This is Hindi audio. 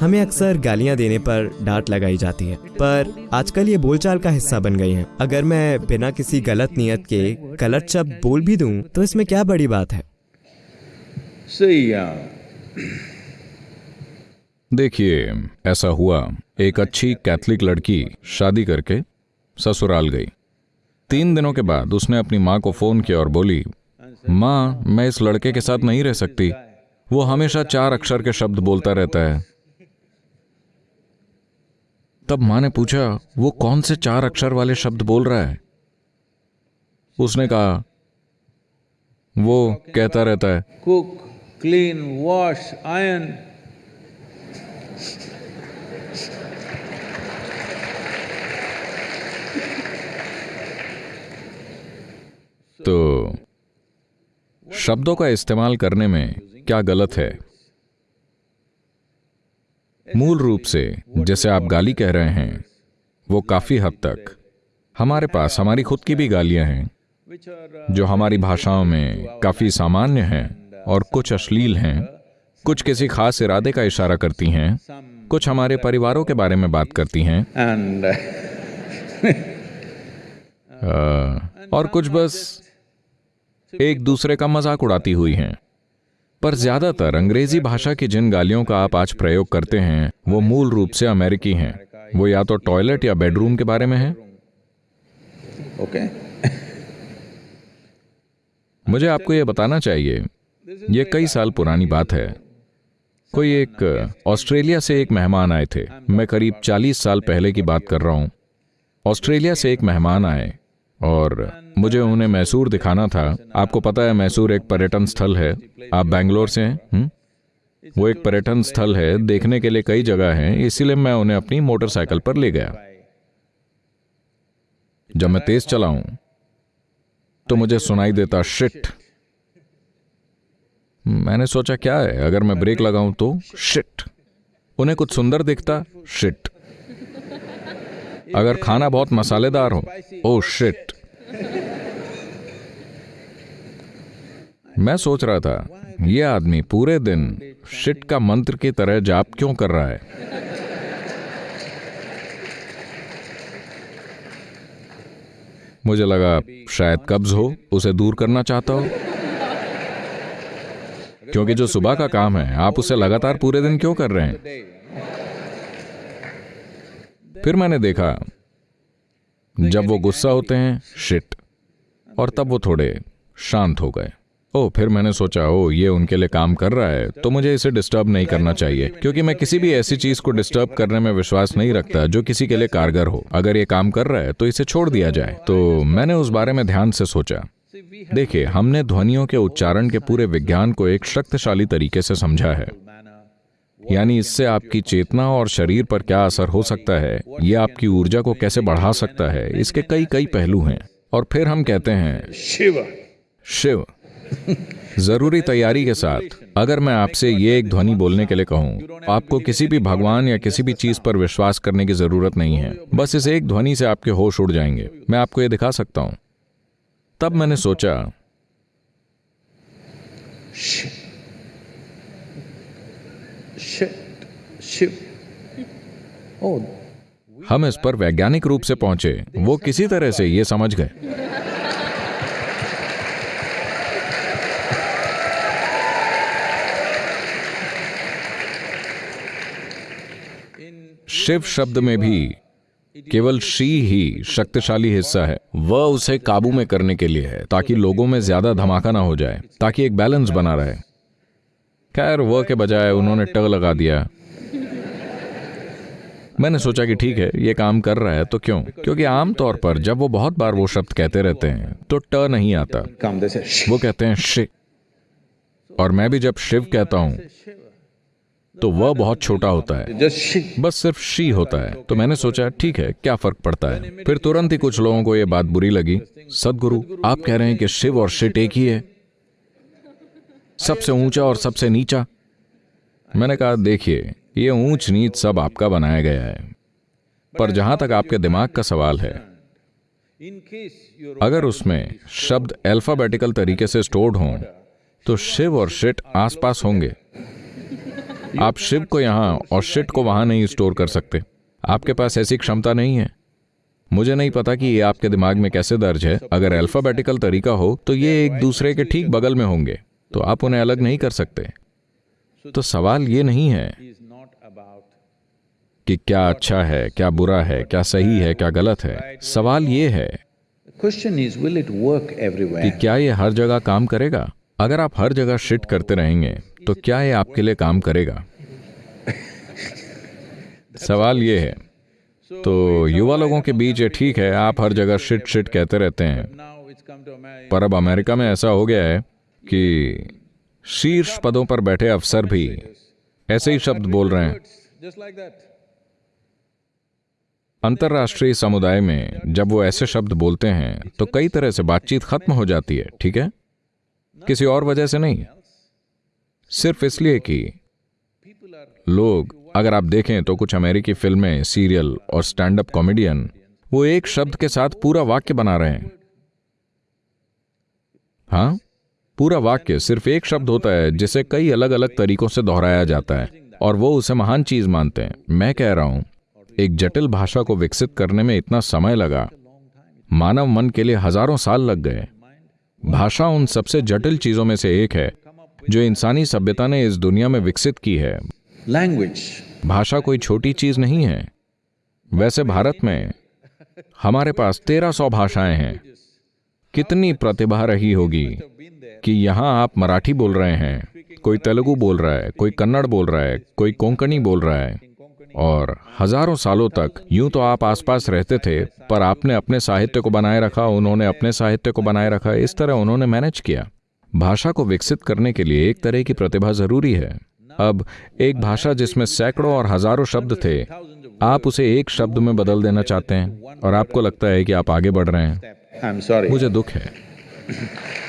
हमें अक्सर गालियाँ देने पर डांट लगाई जाती है पर आजकल ये बोलचाल का हिस्सा बन गई हैं। अगर मैं बिना किसी गलत नियत के गलत शब्द बोल भी दूँ तो इसमें क्या बड़ी बात है? uh, देखिए ऐसा हुआ एक अच्छी कैथलिक लड़की शादी करके ससुराल गई। तीन दिनों के बाद उसने अपनी माँ को फ़ोन किया और बोली माँ मैं इस लड़के के साथ नहीं रह सकती। वो हमेशा चार अक्षर के शब्द बोलता रहता है। तब माँ ने पूछा वो कौन से चार अक्षर वाले शब्द बोल रहा है? उसने कहा वो कहता रहता है कुक क्लीन वॉश आयन। तो शब्दों का इस्तेमाल करने में क्या गलत है? मूल रूप से जैसे आप गाली कह रहे हैं वो काफ़ी हद तक हमारे पास हमारी खुद की भी गालियाँ हैं जो हमारी भाषाओं में काफ़ी सामान्य हैं और कुछ अश्लील हैं कुछ किसी खास इरादे का इशारा करती हैं कुछ हमारे परिवारों के बारे में बात करती हैं। And uh, और कुछ बस एक दूसरे का मज़ाक उड़ाती हुई हैं। पर ज़्यादातर अंग्रेज़ी भाषा की जिन गालियों का आप आज प्रयोग करते हैं वो मूल रूप से अमेरिकी हैं। वो या तो टॉयलेट या बेडरूम के बारे में है। okay. मुझे आपको ये बताना चाहिए ये कई साल पुरानी बात है। कोई एक ऑस्ट्रेलिया से एक मेहमान आए थे। मैं करीब 40 साल पहले की बात कर रहा हूँ। ऑस्ट्रेलिया से एक मेहमान आए। और मुझे उन्हें मैसूर दिखाना था। आपको पता है मैसूर एक पर्यटन स्थल है। आप बैंगलोर से हैं हुँ? वो एक पर्यटन स्थल है। देखने के लिए कई जगह हैं, इसीलिए मैं उन्हें अपनी मोटरसाइकिल पर ले गया। जब मैं तेज चलाऊं तो मुझे सुनाई देता, शिट। मैंने सोचा, क्या है? अगर मैं ब्रेक लगाऊँ तो शिट। उन्हें कुछ सुंदर दिखता, शिट। अगर खाना बहुत मसालेदार हो, ओ, शिट। मैं सोच रहा था, ये आदमी पूरे दिन शिट का मंत्र की तरह जाप क्यों कर रहा है? मुझे लगा, शायद कब्ज हो, उसे दूर करना चाहता हो। क्योंकि जो सुबह का काम है, आप उसे लगातार पूरे दिन क्यों कर रहे हैं? फिर मैंने देखा जब वो गुस्सा होते हैं शिट और तब वो थोड़े शांत हो गए। ओ फिर मैंने सोचा ओ ये उनके लिए काम कर रहा है तो मुझे इसे डिस्टर्ब नहीं करना चाहिए क्योंकि मैं किसी भी ऐसी चीज़ को डिस्टर्ब करने में विश्वास नहीं रखता जो किसी के लिए कारगर हो। अगर ये काम कर रहा है तो इसे छोड़ दिया जाए। तो मैंने उस बारे में ध्यान से सोचा। देखिए हमने ध्वनियों के उच्चारण के पूरे विज्ञान को एक शक्तिशाली तरीके से समझा है। यानी इससे आपकी चेतना और शरीर पर क्या असर हो सकता है? ये आपकी ऊर्जा को कैसे बढ़ा सकता है? इसके कई कई पहलू हैं। और फिर हम कहते हैं Shiva. शिव ज़रूरी तैयारी के साथ। अगर मैं आपसे ये एक ध्वनि बोलने के लिए कहूँ आपको किसी भी भगवान या किसी भी चीज़ पर विश्वास करने की ज़रूरत नहीं है। बस इस एक ध्वनि से आपके होश उड़ जाएँगे। मैं आपको ये दिखा सकता हूँ। तब मैंने सोचा हम इस पर वैज्ञानिक रूप से पहुँचे। वो किसी तरह से ये समझ गए। शिव शब्द में भी केवल शी ही शक्तिशाली हिस्सा है। वह उसे काबू में करने के लिए है, ताकि लोगों में ज़्यादा धमाका ना हो जाए, ताकि एक बैलेंस बना रहे। खैर, वह के बजाय उन्होंने ट लगा दिया। मैंने सोचा कि ठीक है, ये काम कर रहा है तो क्यों? क्योंकि आमतौर पर जब वो बहुत बार वो शब्द कहते रहते हैं तो ट नहीं आता. वो कहते हैं शिव और मैं भी जब शिव कहता हूँ तो वह बहुत छोटा होता है। बस सिर्फ़ शी होता है। तो मैंने सोचा, ठीक है, क्या फ़र्क पड़ता है? फिर तुरंत ही कुछ लोगों को यह बात बुरी लगी। सदगुरु, आप कह रहे हैं कि शिव और शिट एक ही है? सबसे ऊँचा और सबसे नीचा? मैंने कहा, देखिए ये ऊंच नीच सब आपका बनाया गया है। पर जहाँ तक आपके दिमाग का सवाल है, अगर उसमें शब्द अल्फाबेटिकल तरीके से स्टोर्ड हों तो शिव और शिट आसपास होंगे। आप शिव को यहाँ और शिट को वहाँ नहीं स्टोर कर सकते। आपके पास ऐसी क्षमता नहीं है। मुझे नहीं पता कि ये आपके दिमाग में कैसे दर्ज है। अगर अल्फाबेटिकल तरीका हो तो ये एक दूसरे के ठीक बगल में होंगे। तो आप उन्हें अलग नहीं कर सकते। तो सवाल ये नहीं है कि क्या अच्छा है क्या बुरा है क्या सही है क्या गलत है। सवाल ये है कि क्या ये हर जगह काम करेगा? अगर आप हर जगह शिट करते रहेंगे तो क्या ये आपके लिए काम करेगा? सवाल ये है। तो युवा लोगों के बीच ये ठीक है आप हर जगह शिट शिट कहते रहते हैं। पर अब अमेरिका में ऐसा हो गया है कि शीर्ष पदों पर बैठे अफसर भी ऐसे ही शब्द बोल रहे हैं। अंतर्राष्ट्रीय समुदाय में जब वो ऐसे शब्द बोलते हैं तो कई तरह से बातचीत खत्म हो जाती है, ठीक है? किसी और वजह से नहीं। सिर्फ़ इसलिए कि लोग, अगर आप देखें तो कुछ अमेरिकी फ़िल्में, सीरियल और स्टैंड अप कॉमेडियन, वो एक शब्द के साथ पूरा वाक्य बना रहे हैं। हाँ? पूरा वाक्य सिर्फ़ एक शब्द होता है जिसे कई अलग अलग तरीकों से दोहराया जाता है और वो उसे महान चीज़ मानते हैं। मैं कह रहा हूँ एक जटिल भाषा को विकसित करने में इतना समय लगा। मानव मन के लिए हज़ारों साल लग गए। भाषा उन सबसे जटिल चीज़ों में से एक है जो इंसानी सभ्यता ने इस दुनिया में विकसित की है। लैंग्वेज भाषा कोई छोटी चीज़ नहीं है। वैसे भारत में हमारे पास तेरह सौ भाषाएँ हैं। कितनी प्रतिभा रही होगी? कि यहाँ आप मराठी बोल रहे हैं कोई तेलुगु बोल रहा है कोई कन्नड़ बोल रहा है कोई कोंकणी बोल रहा है। और हज़ारों सालों तक यूँ तो आप आसपास रहते थे पर आपने अपने साहित्य को बनाए रखा उन्होंने अपने साहित्य को बनाए रखा इस तरह उन्होंने मैनेज किया। भाषा को विकसित करने के लिए एक तरह की प्रतिभा ज़रूरी है। अब एक भाषा जिसमें सैकड़ों और हज़ारों शब्द थे आप उसे एक शब्द में बदल देना चाहते हैं और आपको लगता है कि आप आगे बढ़ रहे हैं। मुझे दुख है।